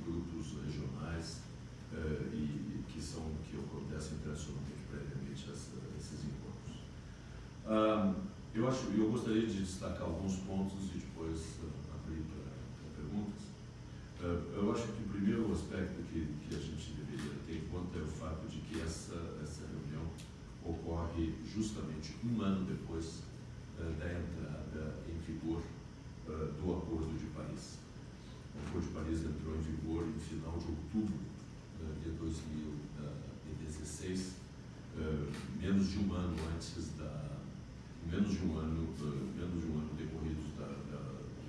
grupos regionais uh, e, que são que acontecem tradicionalmente previamente essa, esses encontros. Uh, eu acho, eu gostaria de destacar alguns pontos e depois uh, abrir para perguntas. eu acho que o primeiro aspecto que, que a gente deveria ter em conta é o fato de que essa essa reunião ocorre justamente um ano depois da entrada em vigor do Acordo de Paris. O Acordo de Paris entrou em vigor em final de outubro de 2016, menos de um ano antes da menos de um ano menos de um ano decorrido da, da,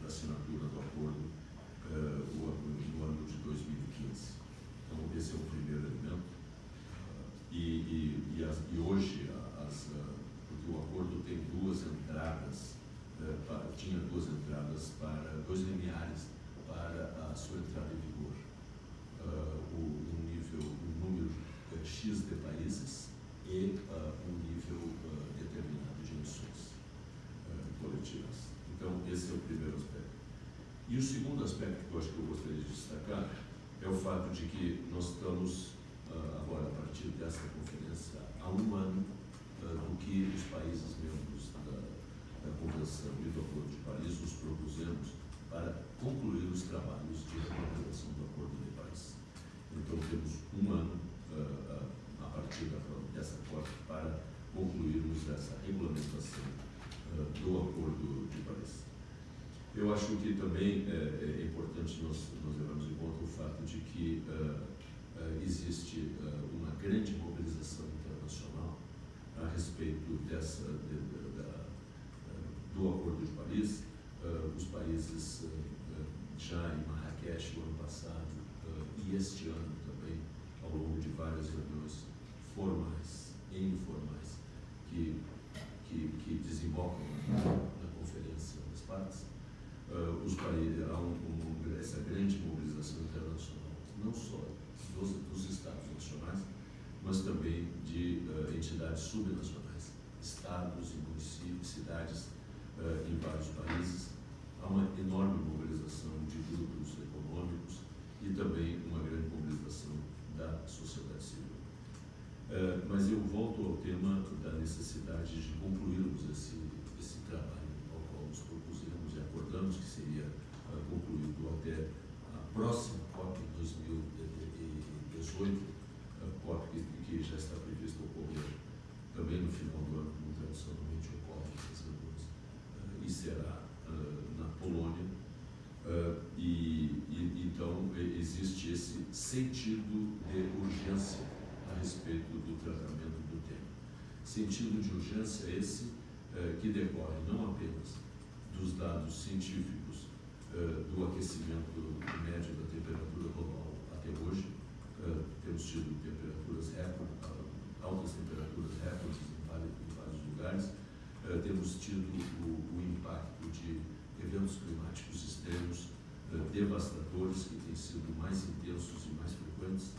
da assinatura do acordo no ano de 2015. Então esse é o primeiro elemento e, e, e, as, e hoje as, porque o acordo tem duas entradas tinha duas entradas para dois limiares para a sua entrada em vigor. Uh, o, um nível, um número uh, X de países e uh, um nível determinado de emissões coletivas. Então, esse é o primeiro aspecto. E o segundo aspecto que eu acho que eu gostaria de destacar é o fato de que nós estamos, agora, a partir dessa conferência, há um ano do que os países membros da, da Convenção e do Acordo de Paris nos propusemos para concluir os trabalhos de regulamentação do Acordo de Paris. Então, temos um ano uh, a partir dessa COP para concluirmos essa regulamentação uh, do Acordo de Paris. Eu acho que também é, é importante nós, nós levarmos em conta o fato de que uh, existe uma grande mobilização internacional a respeito dessa, de, de, da, do Acordo de Paris, os países já em Marrakech o ano passado e este ano também, ao longo de várias reuniões formais e informais que, que, que desembocam na, conferência das partes, os países, há um, um, essa grande mobilização internacional, não só dos, dos Estados nacionais, mas também de entidades subnacionais, estados e municípios, cidades uh, em vários países. Há uma enorme mobilização de grupos econômicos e também uma grande mobilização da sociedade civil. Uh, mas eu volto ao tema da necessidade de concluirmos esse, esse trabalho ao qual nos propusemos e acordamos que seria uh, concluído até a próxima COP em 2018, a COP que, já está prevista ocorrer também no final do ano, como tradicionalmente ocorre e será uh, na Polônia. Uh, e, e, então existe esse sentido de urgência a respeito do tratamento do tema. Sentido de urgência esse uh, que decorre não apenas dos dados científicos do aquecimento médio da temperatura global até hoje, temos tido temperaturas recorde, altas temperaturas recordes em vários, lugares, temos tido o, o, impacto de eventos climáticos extremos uh, devastadores que têm sido mais intensos e mais frequentes,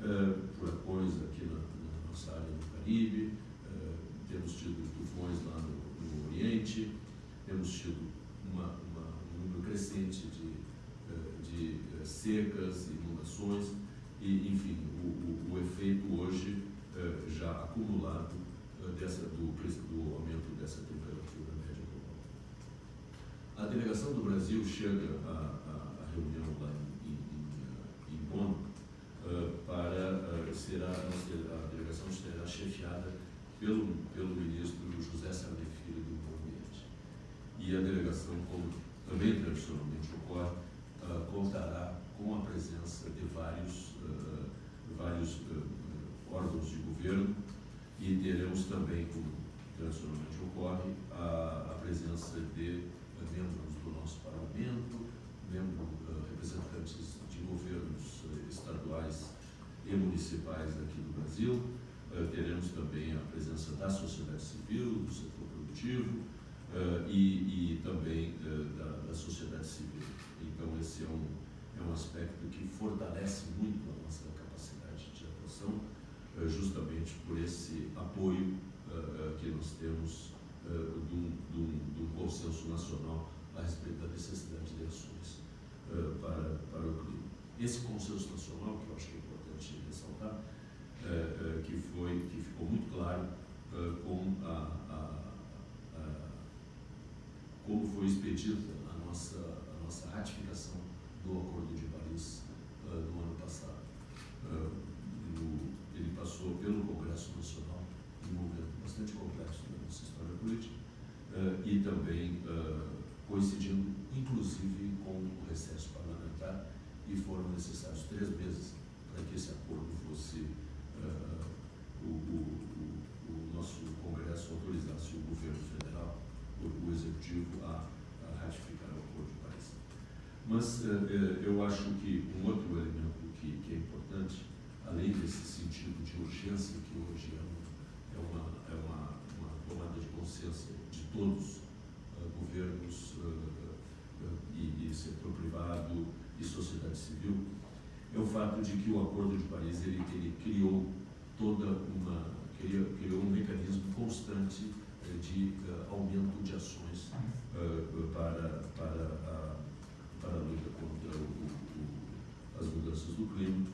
uh, furacões aqui na, na, nossa área do Caribe, temos tido tufões lá no, no Oriente, temos tido uma, uma, um número crescente de, de secas, inundações, e, enfim, o, o, o efeito hoje já acumulado dessa, do, do aumento dessa temperatura global. A delegação do Brasil chega à, à, reunião lá em, em, em Bonn uh, para uh, será a delegação será chefiada pelo pelo ministro José Sarney Filho do Meio Ambiente. E a delegação como também tradicionalmente ocorre uh, contará com a presença de vários vários órgãos de governo e teremos também, como tradicionalmente ocorre, a, a presença de uh, membros do nosso parlamento, membros, uh, representantes de governos uh, estaduais e municipais aqui do Brasil. teremos também a presença da sociedade civil, do setor produtivo e, e, também da, da, sociedade civil. Então, esse é um, é um aspecto que fortalece muito a nossa capacidade de atuação justamente por esse apoio que nós temos de um, de, um, de um, consenso nacional a respeito da necessidade de ações para, para o clima. esse consenso nacional, que eu acho que é importante ressaltar, é, que, foi, que ficou muito claro com a, a, a, como foi expedida a nossa, a nossa ratificação do Acordo de Paris no ano passado. Ele passou pelo Congresso Nacional, um momento bastante complexo política, e também coincidindo, inclusive, com o recesso parlamentar, e foram necessários três meses para que esse acordo fosse uh, o, o, o, nosso Congresso autorizasse o governo federal, o, o executivo, a, a, ratificar o Acordo de Paris. Mas uh, eu acho que um outro elemento que, que, é importante, além desse sentido de urgência que hoje é, uma, é uma, é uma, uma tomada de todos, uh, governos e, e setor privado e sociedade civil, é o fato de que o Acordo de Paris ele, ele criou toda uma criou, criou um mecanismo constante eh, de aumento de ações para para a, para a luta contra o, o, as mudanças do clima,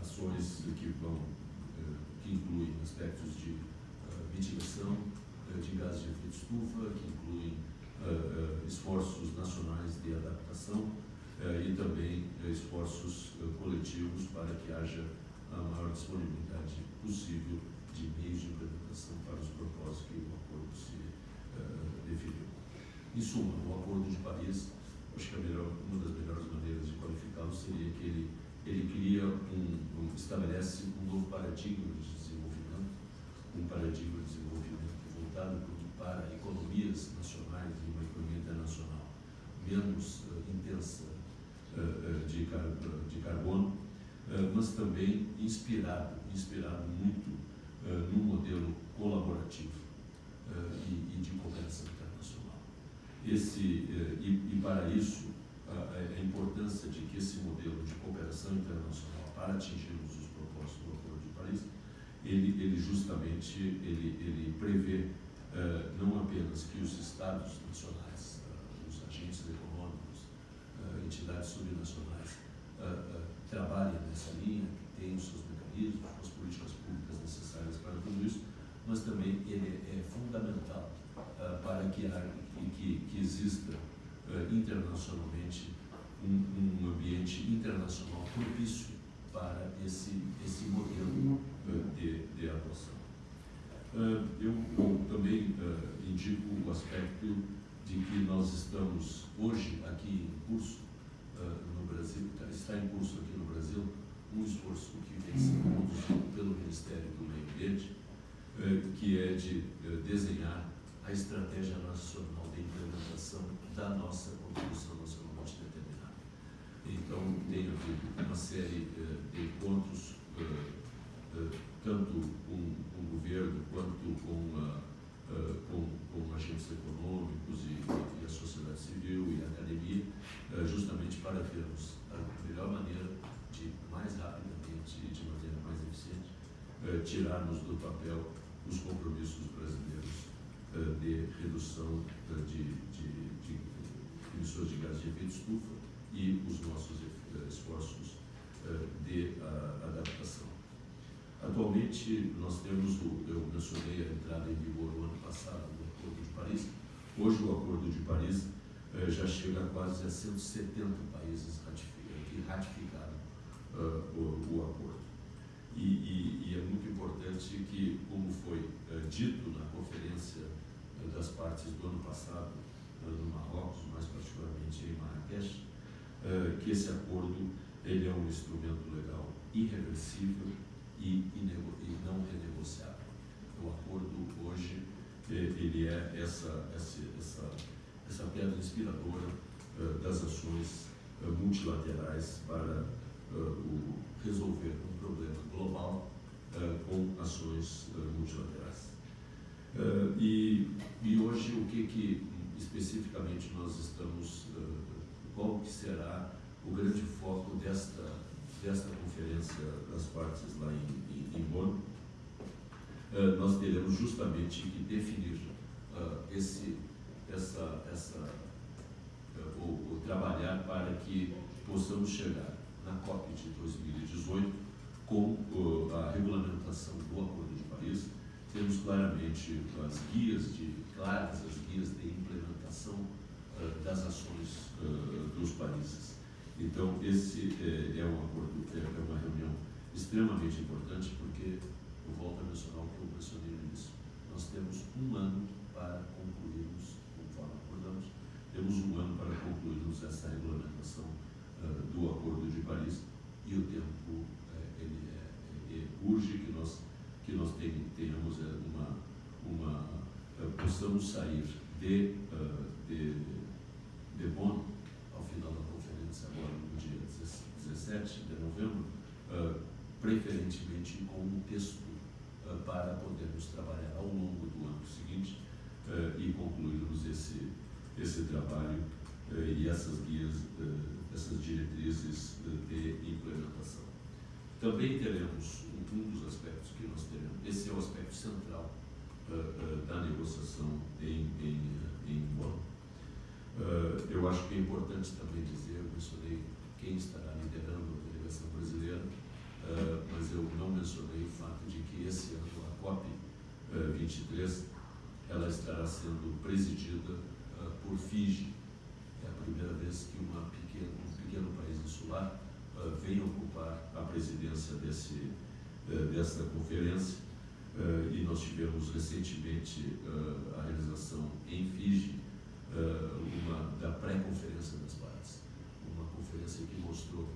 ações que vão que incluem aspectos de mitigação de gases de efeito estufa, que incluem esforços nacionais de adaptação e também esforços coletivos para que haja a maior disponibilidade possível de meios de implementação para os propósitos que o acordo se definiu. Em suma, o Acordo de Paris, acho que a melhor, uma das melhores maneiras de qualificá-lo seria que ele, ele cria um, um, estabelece um novo paradigma de desenvolvimento, um paradigma de desenvolvimento voltado para economias nacionais e uma economia internacional menos uh, intensa uh, de, car de carbono, eh, mas também inspirado, inspirado muito uh, num modelo colaborativo uh, e, e, de cooperação internacional. Esse, uh, e, e, para isso, a importância de que esse modelo de cooperação internacional para atingirmos os propósitos do Acordo de Paris, ele, ele justamente ele, ele prevê não apenas que os Estados nacionais, os agentes econômicos, entidades subnacionais, trabalhem nessa linha, que os seus mecanismos, as políticas públicas necessárias para tudo isso, mas também ele é, fundamental uh, para que, que, que exista internacionalmente um, um, ambiente internacional propício para esse, esse modelo de, de atuação. Eu, eu, também indico o aspecto de que nós estamos hoje aqui em curso no Brasil, está em curso aqui no Brasil, um esforço que vem sendo conduzido pelo Ministério do Meio Ambiente, que é de desenhar a estratégia nacional de implementação da nossa contribuição nacionalmente determinada. Então, tem havido uma série de encontros, tanto com, com o governo quanto com, com, com agentes econômicos e, e a sociedade civil e a academia, justamente para vermos a melhor maneira de, mais rapidamente e de maneira mais eficiente, eh, tirarmos do papel os compromissos brasileiros eh, de redução eh, de, de, de, emissões de gases de efeito estufa e os nossos esforços de adaptação. Atualmente, nós temos, o, eu mencionei a entrada em vigor no ano passado do Acordo de Paris. Hoje, o Acordo de Paris já chega a quase a 170 países ratificaram uh, o, o, acordo. E, e, e, é muito importante que, como foi uh, dito na conferência uh, das partes do ano passado, no Marrocos, mais particularmente em Marrakech, que esse acordo ele é um instrumento legal irreversível e, e não renegociável. O acordo hoje ele é essa, essa, essa, pedra inspiradora das ações uh, multilaterais para resolver um problema global com ações multilaterais. E, e, hoje o que, que especificamente nós estamos, qual que será o grande foco desta, desta conferência das partes lá em, em, em Bonn? nós teremos justamente que definir esse, essa, essa o, o trabalhar para que possamos chegar na COP de 2018 com a regulamentação do Acordo de Paris. Temos claramente as guias de claras as guias de implementação das ações dos países. Então esse é, é um acordo, é, é uma reunião extremamente importante porque eu volto a mencionar o que eu mencionei no início. Nós temos um ano para concluirmos, conforme acordamos, temos um ano para concluirmos essa regulamentação uh, do Acordo de Paris e o tempo uh, ele é, urge que nós que nós tenhamos uma uma uh, possamos sair de de Bonn ao final da conferência agora no dia 17 de novembro preferentemente com um texto para podermos trabalhar ao longo do ano seguinte e concluirmos esse esse trabalho e essas guias essas diretrizes de implementação. Também teremos um dos aspectos que nós teremos, esse é o aspecto central da negociação em, em, em. Uh, eu acho que é importante também dizer, eu mencionei quem estará liderando a delegação brasileira, mas eu não mencionei o fato de que esse ano a COP 23 ela estará sendo presidida por Fiji. É a primeira vez que uma pequena, um pequeno país insular vem ocupar a presidência desse, dessa conferência. E nós tivemos recentemente a realização em Fiji uma, da pré-conferência das partes, uma conferência que mostrou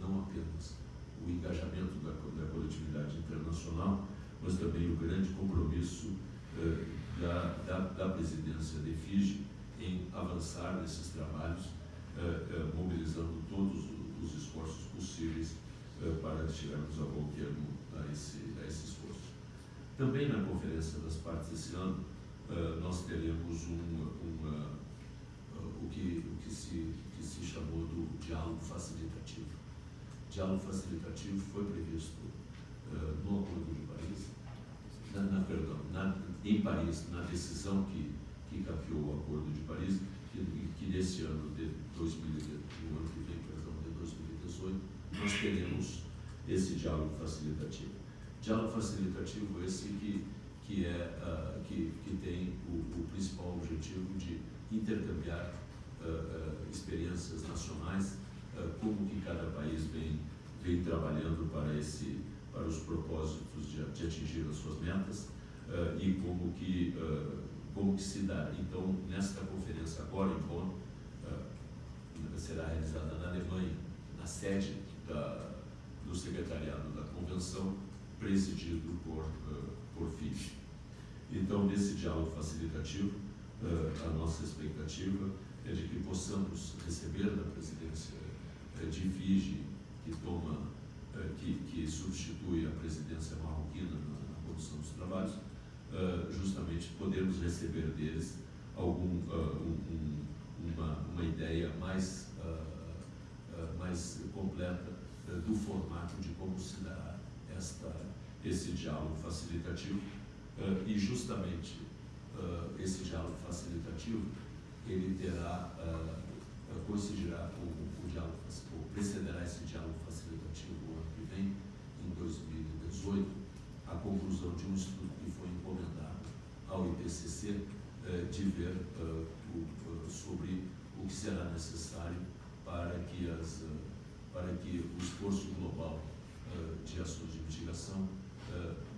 não apenas o engajamento da, da coletividade internacional, mas também o grande compromisso da, da, da presidência de Fiji em avançar nesses trabalhos eh, eh, mobilizando todos os esforços possíveis eh, para chegarmos a bom termo a esse, a esse esforço. Também na Conferência das Partes esse ano, nós teremos um, uma, o, que, o que, se, que se chamou do diálogo facilitativo. Diálogo facilitativo foi previsto no Acordo de Paris, na, na, perdão, na, em Paris, na decisão que, que capeou o Acordo de Paris, que, que nesse ano de 2018, no ano que vem, perdão, de 2018, nós teremos esse diálogo facilitativo. Diálogo facilitativo esse que, que, é, uh, que, que tem o, o, principal objetivo de intercambiar uh, uh, experiências nacionais, como que cada país vem trabalhando para, esse, para os propósitos de, de atingir as suas metas e como que como que se dá. Então, nesta conferência agora em Bonn, uh, será realizada na Alemanha, na sede da, do secretariado da convenção, presidido por, uh, por FIJ. Então, nesse diálogo facilitativo, uh, a nossa expectativa é de que possamos receber da presidência de FIJ, que toma, que, que substitui a presidência marroquina na, na condução dos trabalhos, uh, justamente podermos receber deles algum, uh, um, uma, uma ideia mais, mais completa do formato de como se dará esta, esse diálogo facilitativo. E justamente esse diálogo facilitativo ele terá coincidirá com o diálogo ou precederá esse diálogo facilitativo o que vem em 2018 a conclusão de um estudo ao IPCC eh, de ver eh, sobre o que será necessário para que, as, eh, para que o esforço global de ações de mitigação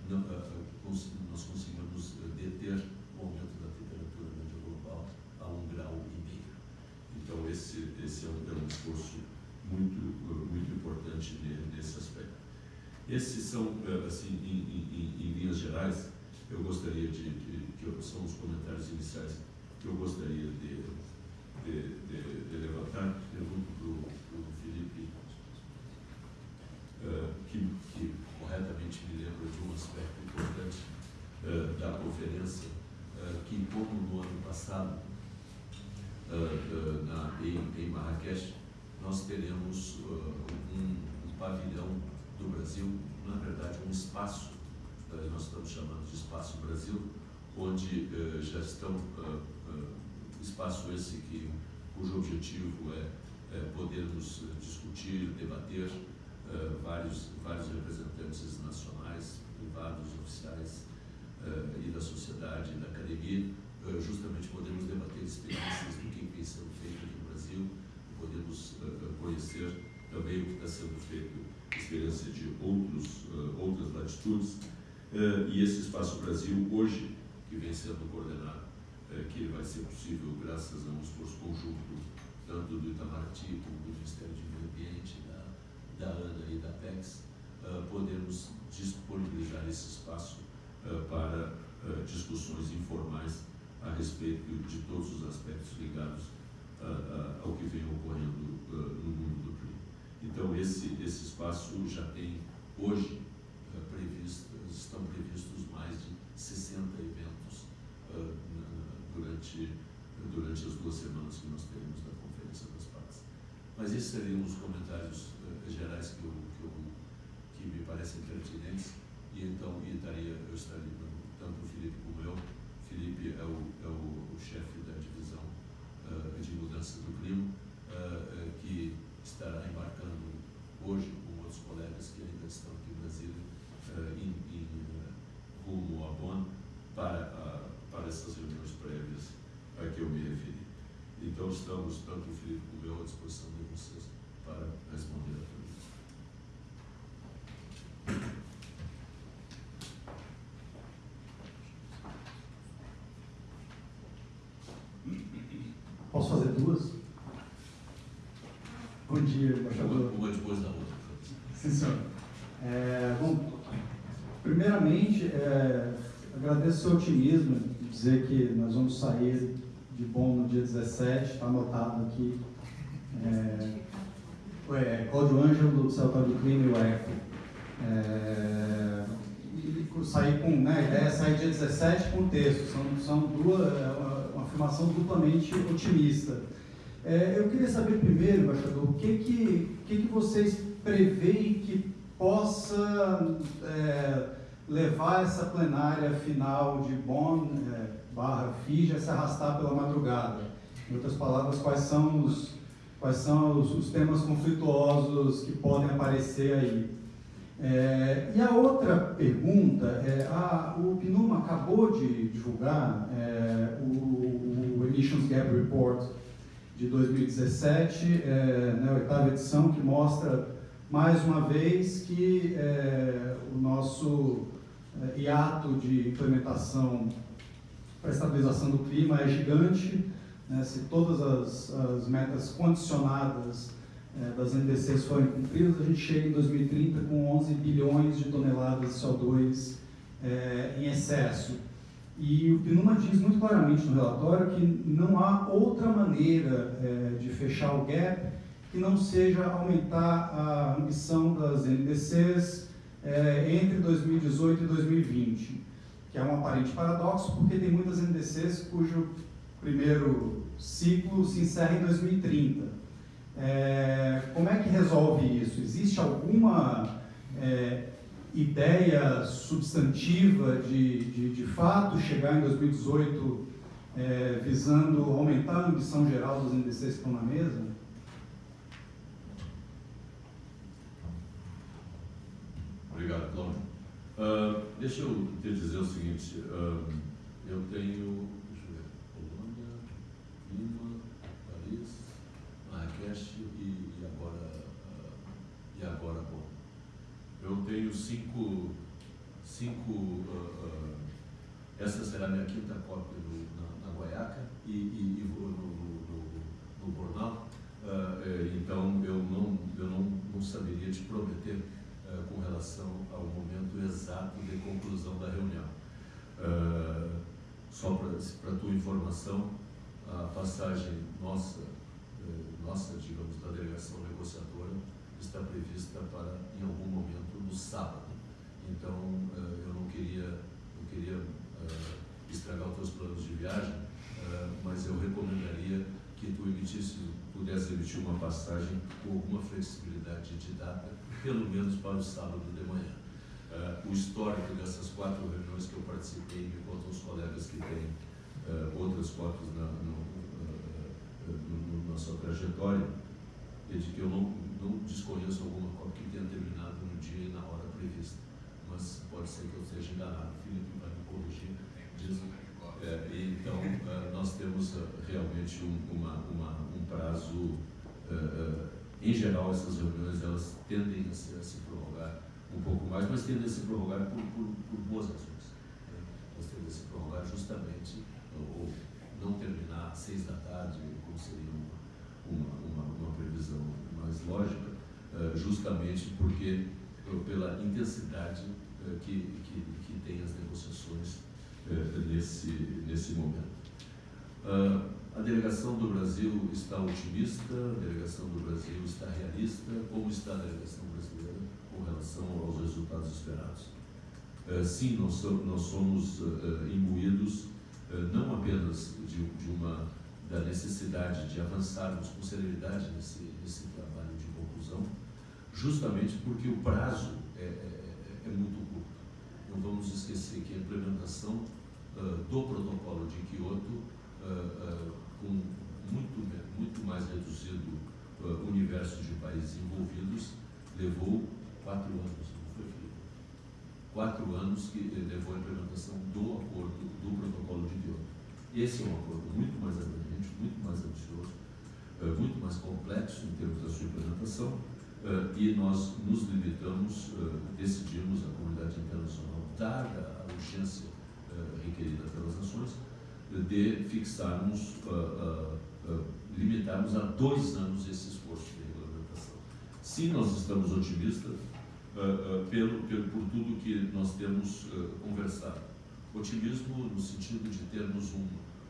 nós consigamos deter o aumento da temperatura média global a um grau e meio. Então esse, esse é, um, é um esforço muito, muito importante nesse aspecto. Esses são, assim, em, em, em linhas gerais, eu gostaria de, de que são os comentários iniciais que eu gostaria de, de, de, de levantar. Pergunto para o Felipe, uh, que, que, corretamente me lembra de um aspecto importante uh, da conferência, que como no ano passado, na, em, em Marrakech, nós teremos um, um pavilhão do Brasil, na verdade um espaço, nós estamos chamando de Espaço Brasil, onde uh, já estão uh, uh, espaço esse que cujo objetivo é podermos discutir, debater vários, vários representantes nacionais, privados, oficiais e da sociedade da academia, justamente podemos debater experiências do que vem sendo feito no Brasil, podemos conhecer também o que está sendo feito, experiência de outros, outras latitudes, e esse Espaço Brasil hoje, que vem sendo coordenado, que vai ser possível graças a um esforço conjunto, tanto do Itamaraty como do Ministério de Meio Ambiente, da, da ANA e da PEX, podermos disponibilizar esse espaço para discussões informais a respeito de todos os aspectos ligados ao que vem ocorrendo no mundo do clima. Então, esse, esse espaço já tem hoje previsto, estão previstos mais de 60 eventos durante, durante as duas semanas que nós teremos da Conferência das Partes. Mas esses seriam os comentários gerais que, eu, que, eu, que me parecem pertinentes e então e estaria, eu estaria, tanto o Felipe como eu, Felipe é o, é o, o chefe da de mudança do clima, uh, que estará embarcando hoje com outros colegas que ainda estão aqui Brasília, uh, em, em rumo a Bonn, para, para essas reuniões prévias a que eu me referi. Então, estamos, tanto o Felipe como eu, à disposição de vocês para responder a pergunta. Posso fazer duas? Bom dia, embaixador. Uma depois da outra. Sim, senhor. É, bom, primeiramente, é, agradeço o seu otimismo, dizer que nós vamos sair de bom no dia 17, está anotado aqui. É, é, Cláudio Ângelo, do Observatório do Clima e o ECO. É, e sair com, né, a ideia é sair dia 17 com texto, são, são duas, uma, uma afirmação duplamente otimista. É, eu queria saber primeiro, embaixador, o que, que, que, que vocês preveem que possa é, levar essa plenária final de Bonn é, barra FIJA a se arrastar pela madrugada? Em outras palavras, quais são os, quais são os, os temas conflituosos que podem aparecer aí? É, e a outra pergunta é, a, o PNUMA acabou de divulgar é, o, o, Emissions Gap Report de 2017, é, né, a oitava edição, que mostra mais uma vez que é, o nosso é, hiato de implementação para estabilização do clima é gigante. Né, se todas as, as metas condicionadas é, das NDCs forem cumpridas, a gente chega em 2030 com 11 bilhões de toneladas de CO2 é, em excesso. E o PNUMA diz muito claramente no relatório que não há outra maneira é, de fechar o gap que não seja aumentar a ambição das NDCs é, entre 2018 e 2020, que é um aparente paradoxo, porque tem muitas NDCs cujo primeiro ciclo se encerra em 2030. É, como é que resolve isso? Existe alguma é, ideia substantiva de, de, de, fato chegar em 2018 é, visando aumentar a ambição geral dos NDCs que estão na mesa? Obrigado, Cláudio. Uh, deixa eu te dizer o seguinte, uh, eu tenho, deixa eu ver, Colônia, Lima, Paris, Marrakech e, e agora, uh, e agora bom. Eu tenho cinco, cinco essa será a minha quinta cópia no, na, na Guaiaca e, e, e no, no, no, no Bornal, então eu não, eu não, não saberia te prometer com relação ao momento exato de conclusão da reunião. só para tua informação, a passagem nossa nossa, digamos, da delegação negociadora está prevista para, em algum momento, no sábado. Então, eh, eu não queria, não queria eh, estragar os teus planos de viagem, eh, mas eu recomendaria que tu emitisse, pudesse emitir uma passagem com alguma flexibilidade de data, pelo menos para o sábado de manhã. o histórico dessas quatro reuniões que eu participei, me contam os colegas que têm outras cópias na, no, na sua trajetória, é de que eu não, não desconheço alguma COP que tenha terminado no dia e na hora prevista, mas pode ser que eu esteja enganado. O Felipe vai me corrigir. Diz, é, então, uh, nós temos uh, realmente um, uma, uma, um prazo, uh, em geral, essas reuniões elas tendem a se, a se, prorrogar um pouco mais, mas tendem a se prorrogar por, por, por boas razões. Né? Elas tendem a se prorrogar justamente, ou não terminar às seis da tarde, como seria uma, uma, uma, previsão mais lógica, justamente porque, pela intensidade que, que, que tem as negociações nesse, nesse momento. A delegação do Brasil está otimista, a delegação do Brasil está realista. Como está a delegação brasileira com relação aos resultados esperados? Uh, sim, nós, somos, somos uh, imbuídos não apenas de, uma da necessidade de avançarmos com celeridade nesse, nesse trabalho de conclusão, justamente porque o prazo é, é, é muito curto. Não vamos esquecer que a implementação do protocolo de uh, com muito, muito mais reduzido universo de países envolvidos, levou quatro anos, não foi feito. Quatro anos que levou a implementação do acordo, do protocolo de Kyoto. Esse é um acordo muito mais abrangente, muito mais ambicioso, muito mais complexo em termos da sua implementação, e nós nos limitamos, decidimos, a comunidade internacional, dada a urgência uh, requerida pelas nações, de fixarmos, uh, uh, limitarmos a dois anos esse esforço de regulamentação. Sim, nós estamos otimistas pelo, pelo, por tudo que nós temos conversado. Otimismo no sentido de termos um,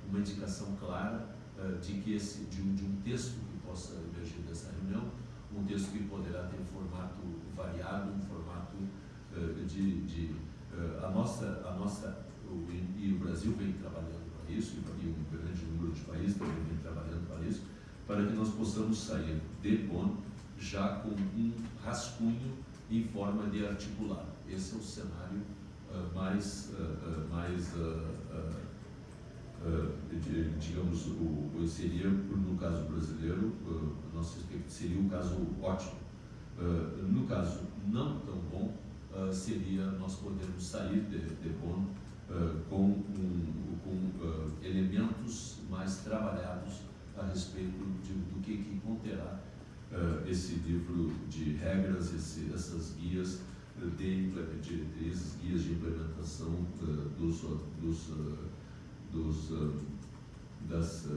uma indicação clara de que esse, de um, de um texto que possa emergir dessa reunião, um texto que poderá ter um formato variado, um formato de, de a nossa, a nossa o, e o Brasil vem trabalhando isso, e um grande número de países também vem trabalhando para isso, para que nós possamos sair de Bonn já com um rascunho em forma de articular. Esse é o cenário uh, mais, uh, mais digamos, o, seria, no caso brasileiro, nosso, seria um caso ótimo. no caso não tão bom, seria nós podermos sair de, de Bonn uh, com, com uh, elementos mais trabalhados a respeito de, do que, que conterá uh, esse livro de regras, esse, essas guias de diretrizes, guias de implementação dos, dos, dos das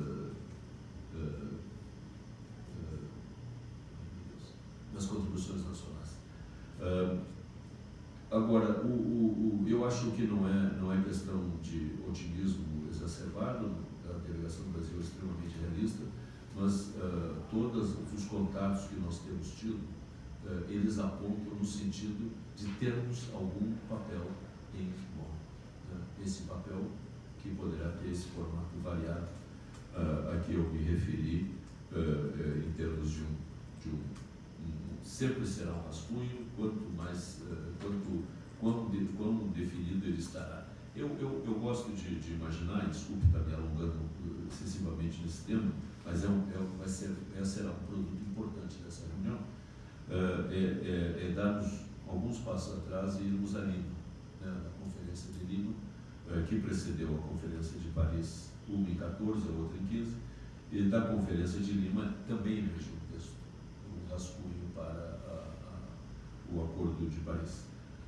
das contribuições nacionais. Agora, o, o, o, eu acho que não é, não é questão de otimismo exacerbado, a delegação do Brasil é extremamente realista, mas uh, todos os contatos que nós temos tido, uh, eles apontam no sentido de termos algum papel em futebol. Né? Esse papel que poderá ter esse formato variado uh, a que eu me referi em termos de um, de um, sempre será um rascunho, quanto mais quanto, quão, de, quão definido ele estará. Eu, eu, eu gosto de, de imaginar, desculpe estar me alongando excessivamente nesse tema, mas é um, é, vai ser, é, será um produto importante dessa reunião, é, é, é, é darmos alguns passos atrás e irmos a Lima, né, na Conferência de Lima, que precedeu a Conferência de Paris, uma em 14, a outra em 15, e da Conferência de Lima também emergiu um texto, um rascunho para a, a, o Acordo de Paris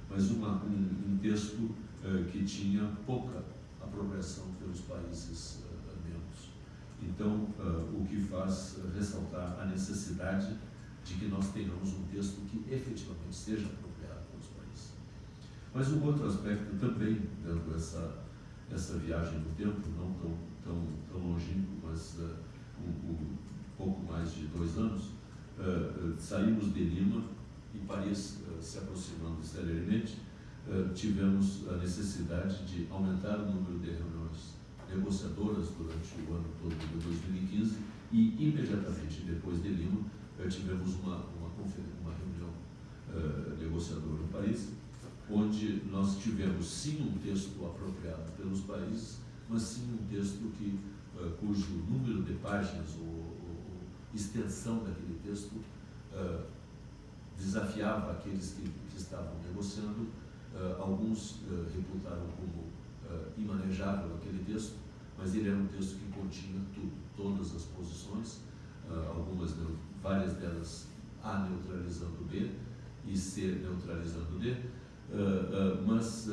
mas uma, um, um, texto uh, que tinha pouca apropriação pelos países uh, membros. Então, uh, o que faz ressaltar a necessidade de que nós tenhamos um texto que efetivamente seja apropriado pelos países. Mas um outro aspecto também, dando essa, essa viagem no tempo, não tão, tão, tão longínquo, mas um, um, pouco mais de dois anos, saímos de Lima e Paris se aproximando uh, tivemos a necessidade de aumentar o número de reuniões negociadoras durante o ano todo de 2015 e imediatamente depois de Lima tivemos uma, uma, uma reunião negociadora no país, onde nós tivemos sim um texto apropriado pelos países, mas sim um texto que, cujo número de páginas ou, extensão daquele texto uh, desafiava aqueles que, que estavam negociando. Uh, alguns uh, reputaram como imanejável aquele texto, mas ele era um texto que continha tudo, todas as posições, algumas, várias delas A neutralizando B e C neutralizando D, mas,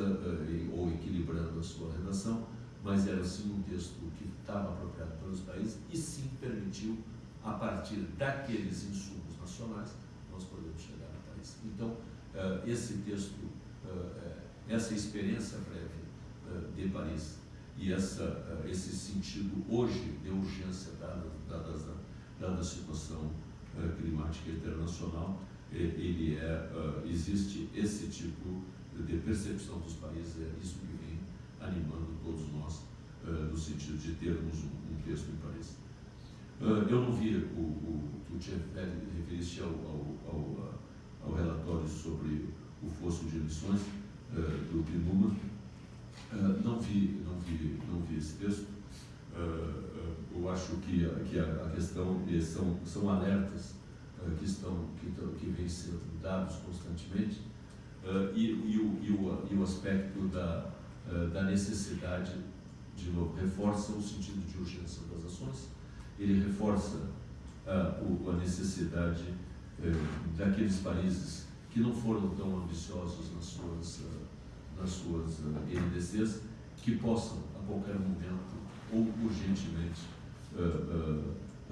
ou equilibrando a sua redação, mas era sim um texto que estava apropriado pelos países e sim permitiu, a partir daqueles insumos nacionais, nós podemos chegar ao país. Então, uh, esse texto, uh, essa experiência prévia de Paris e essa, esse sentido hoje de urgência dada, dada, dada a situação climática internacional, ele é, existe esse tipo de percepção dos países, é isso que vem animando todos nós, no sentido de termos um texto em Paris. Uh, eu não vi o, o tu te referiste ao, ao, ao, ao, relatório sobre o fosso de emissões uh, do PNUMA. não, vi, não, vi, não vi esse texto. eu acho que, que a, questão são, são alertas que, estão, que, que vêm sendo dados constantemente. e, e, o, e, o, e o aspecto da, da necessidade, de novo, reforça o sentido de urgência das ações, ele reforça o, a necessidade uh, daqueles países que não foram tão ambiciosos nas suas, uh, nas suas NDCs, que possam, a qualquer momento, ou urgentemente,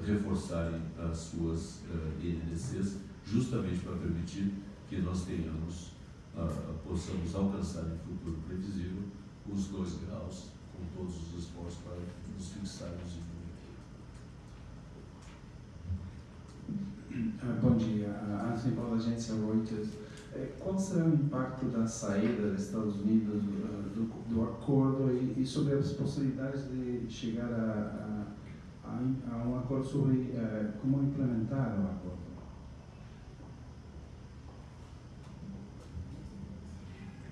reforçarem as suas NDCs, justamente para permitir que nós tenhamos, possamos alcançar em futuro previsível os dois graus, com todos os esforços para nos fixarmos em ah, Bom dia, Anthony Paulo, agência Reuters. É, qual será o impacto da saída dos Estados Unidos ah, do, do acordo e, sobre as possibilidades de chegar a, a, a um acordo sobre uh, como implementar o acordo?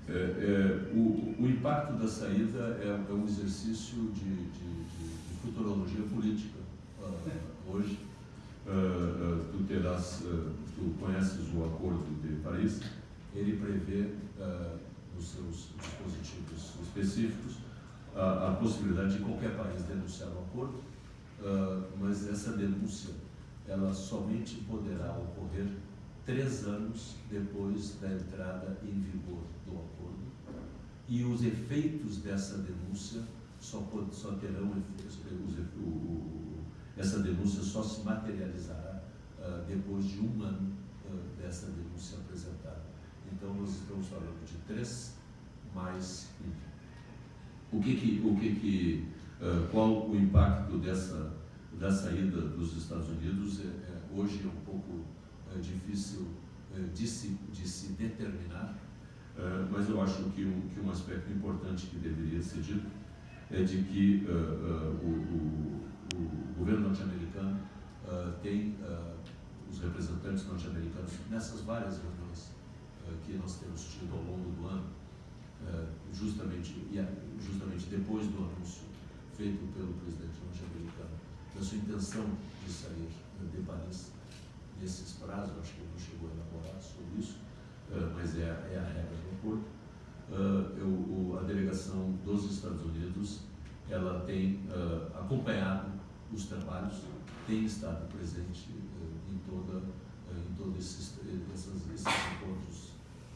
É, é, o, o, impacto da saída é, é um exercício de, de, de, de futurologia política uh, hoje. Uh, uh, tu terás, tu conheces o Acordo de Paris, ele prevê nos seus dispositivos específicos a, possibilidade de qualquer país denunciar o acordo, mas essa denúncia ela somente poderá ocorrer três anos depois da entrada em vigor do acordo. E os efeitos dessa denúncia só, só terão efeitos, essa denúncia só se materializará uh, depois de um ano uh, dessa denúncia apresentada. Então nós estamos falando de três mais um. O que que, o que, que uh, qual o impacto dessa da saída dos Estados Unidos é, é hoje é um pouco é difícil de, se, de se determinar, mas eu acho que um, que um aspecto importante que deveria ser dito é de que o, o, o, governo norte-americano tem os representantes norte-americanos nessas várias reuniões que nós temos tido ao longo do ano, justamente, justamente depois do anúncio feito pelo presidente norte-americano da sua intenção de sair de Paris nesses prazos, acho que ele não chegou a elaborar sobre isso, uh, mas é, é, a regra do acordo. Uh, eu, o, a delegação dos Estados Unidos ela tem uh, acompanhado os trabalhos, tem estado presente em toda em todos esses, esses, esses encontros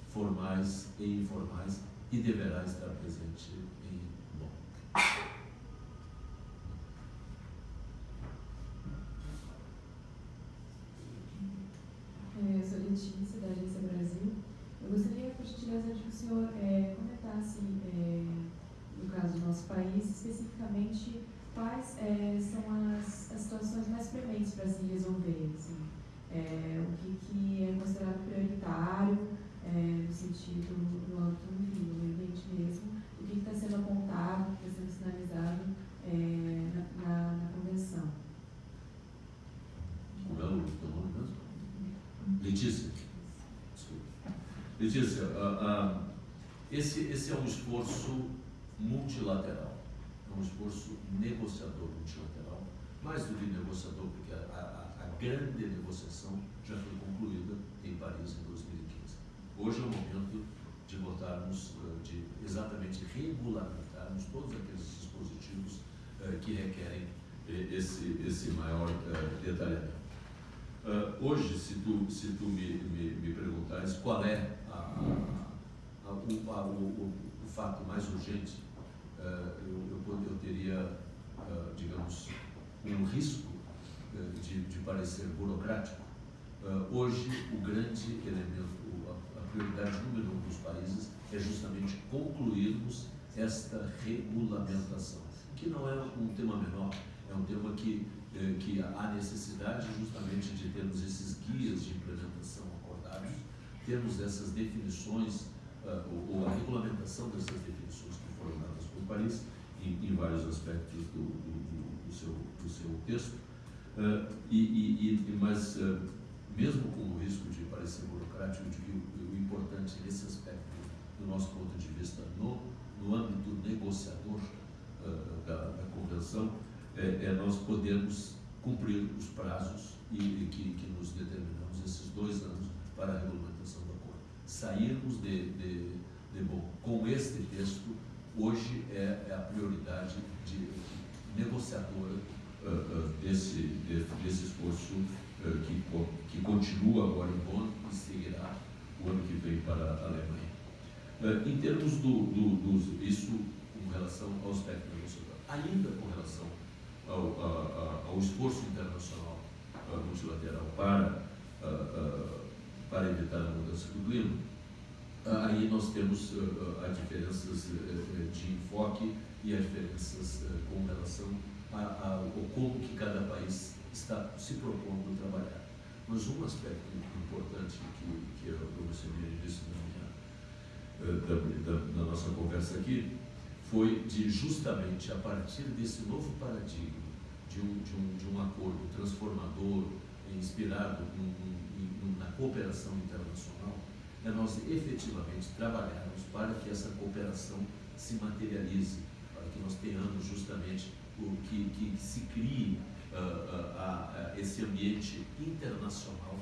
formais e informais e deverá estar presente em Bonn. É, eu sou Letícia, da Agência Brasil. Eu gostaria, por gentileza, de que o senhor é, comentasse, é, no caso do nosso país, especificamente quais é, são as, as, situações mais prementes para se resolver. Assim. É, o que, que, é considerado prioritário, é, no sentido, no âmbito do meio ambiente mesmo, o que está sendo apontado, o que está sendo sinalizado é, na, na, na convenção. Como é o nome mesmo? Letícia. Letícia, uh, uh, esse, esse é um esforço multilateral, é um esforço negociador multilateral, mais do que negociador, porque a, a, a grande negociação já foi concluída em Paris em 2015. Hoje é o momento de botarmos, de exatamente regulamentarmos todos aqueles dispositivos que requerem esse, esse maior detalhamento. Hoje, se tu, se tu me, me, me perguntares qual é a, a, o, o, o, fato mais urgente, eu, eu, eu teria, digamos, um risco de, de parecer burocrático. Hoje, o grande elemento, prioridade número um dos países é justamente concluirmos esta regulamentação, que não é um tema menor, é um tema que, eh, que há necessidade justamente de termos esses guias de implementação acordados, termos essas definições, uh, ou, a regulamentação dessas definições que foram dadas por Paris, em, em vários aspectos do, do, do, seu, do seu texto. Uh, e, e, e, mas, mesmo com o risco de parecer burocrático, o, o importante nesse aspecto, do nosso ponto de vista, no, no âmbito negociador da, da convenção, é, é nós podermos cumprir os prazos e, e que, que, nos determinamos esses dois anos para a regulamentação do acordo. Sairmos de, de, de bom com este texto, hoje é, é a prioridade de, negociadora uh, uh, desse, de, desse esforço uh, que, que continua agora em Bonn e seguirá o ano que vem para a Alemanha. em termos do, do, do, isso com relação ao aspecto negociador, ainda com relação ao, ao, ao esforço internacional multilateral para, para evitar a mudança do clima, aí nós temos as diferenças de enfoque e as diferenças com relação ao como que cada país está se propondo trabalhar. Mas um aspecto importante que, que eu, eu recebi início da, minha, da, da, da nossa conversa aqui foi de justamente a partir desse novo paradigma de um, de um, de um acordo transformador, inspirado na cooperação internacional, é nós efetivamente trabalharmos para que essa cooperação se materialize, para que nós tenhamos justamente o que, que se crie uh, uh, uh, esse ambiente internacional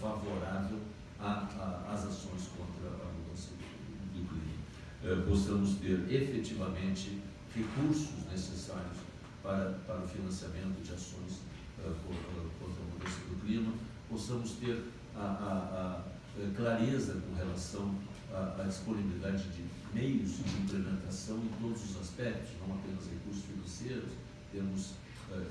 favorável às ações contra a mudança do, clima. Possamos ter efetivamente recursos necessários para, para o financiamento de ações contra a mudança do clima, possamos ter a, a, a clareza com relação à, disponibilidade de meios de implementação em todos os aspectos, não apenas recursos financeiros, temos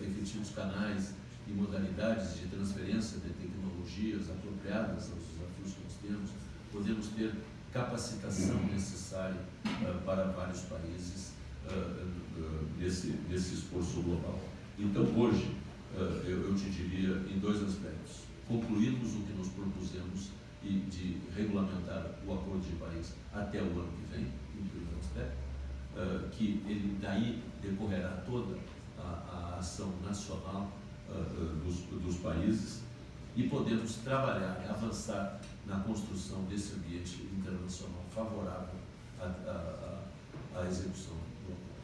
efetivos canais e modalidades de transferência de tecnologias apropriadas aos desafios que nós temos, podemos ter capacitação necessária uh, para vários países uh, uh, nesse, nesse esforço global. Então, hoje, eu, eu, te diria em dois aspectos. Concluirmos o que nos propusemos e de regulamentar o Acordo de Paris até o ano que vem, em primeiro aspecto, que ele daí decorrerá toda a, a ação nacional dos, dos países e podemos trabalhar e avançar na construção desse ambiente internacional favorável à, à, à execução do acordo.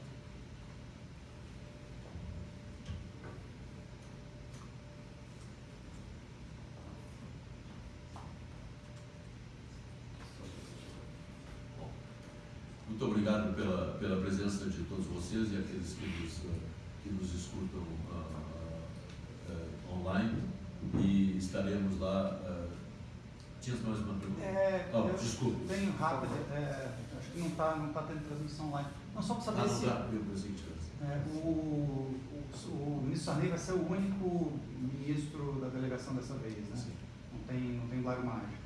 Muito obrigado pela, pela presença de todos vocês e aqueles que nos, que nos escutam uh, uh, online e estaremos lá tinha mais uma pergunta? É, oh, desculpa. Bem rápido, é, acho que não está não tá tendo transmissão online. Não, só para saber ah, se. Tá, eu pensei é, o, o, o, ministro Sarney vai ser o único ministro da delegação dessa vez, né? Sim. Não tem, não tem Mágico.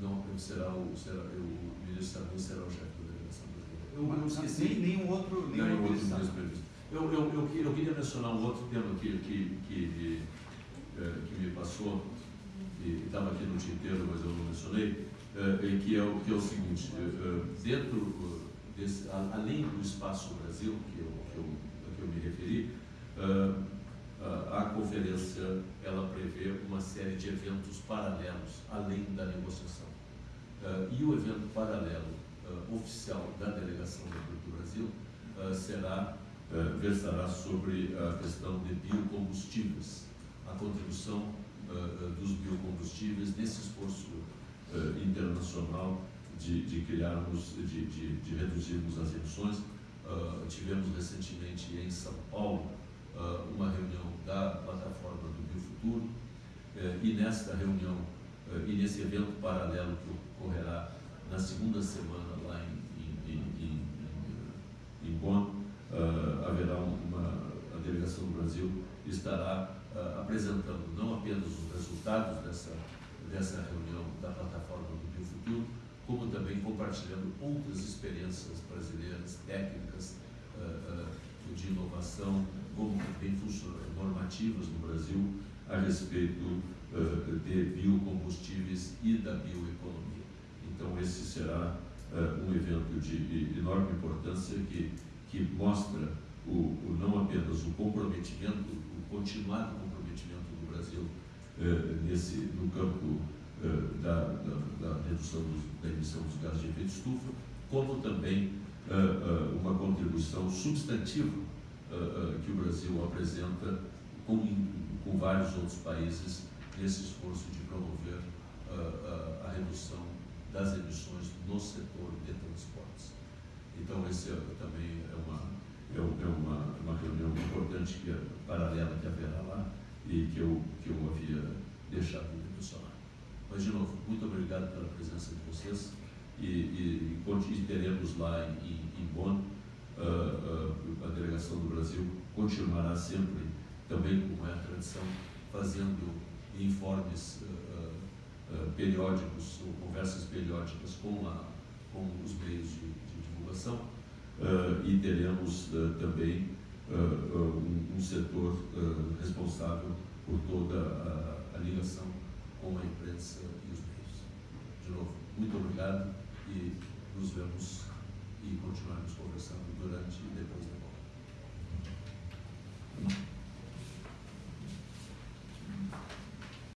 Não, será o, será, o ministro Sarney será o chefe da delegação brasileira. Eu, eu esqueci. Nem, nenhum outro, nenhum nenhum outro ministro previsto. Eu, eu, eu, eu, queria mencionar um outro tema que, que, que, que me passou que estava aqui no tinteiro, mas eu não mencionei, é, que, é o, que é o seguinte, é, dentro desse, além do Espaço Brasil, que eu, que eu, que eu me referi, a conferência ela prevê uma série de eventos paralelos além da negociação. E o evento paralelo oficial da delegação do Brasil será versará sobre a questão de biocombustíveis a contribuição dos biocombustíveis nesse esforço internacional de, de criarmos, de, de, de, reduzirmos as emissões. tivemos recentemente em São Paulo uma reunião da plataforma do Biofuturo e nesta reunião e nesse evento paralelo que ocorrerá na segunda semana lá em, em, em, em Bonn, haverá uma a delegação do Brasil estará uh, apresentando não apenas os resultados dessa, dessa reunião da plataforma do Biofuturo, como também compartilhando outras experiências brasileiras, técnicas uh, uh, de inovação, como também normativas no Brasil a respeito de biocombustíveis e da bioeconomia. Então, esse será um evento de enorme importância que, que mostra o, o, não apenas o comprometimento, o continuado comprometimento do Brasil eh, nesse, no campo eh, da, da, da, redução dos, da emissão dos gases de efeito estufa, como também eh, uma contribuição substantiva que o Brasil apresenta com, com vários outros países nesse esforço de promover a redução das emissões no setor de transportes. Então, esse é, também é uma é, é uma, uma reunião importante que é paralela que haverá lá e que eu, que eu havia deixado de mencionar. Mas, de novo, muito obrigado pela presença de vocês e, e, e teremos lá em, em Bonn uh, uh, a delegação do Brasil continuará sempre, também como é a tradição, fazendo informes uh, periódicos ou conversas periódicas com, a, com os meios de, população eh, e teremos eh, também eh, um, um, setor responsável por toda a, a ligação com a imprensa e os meios. De novo, muito obrigado e nos vemos e continuamos conversando durante e depois da volta.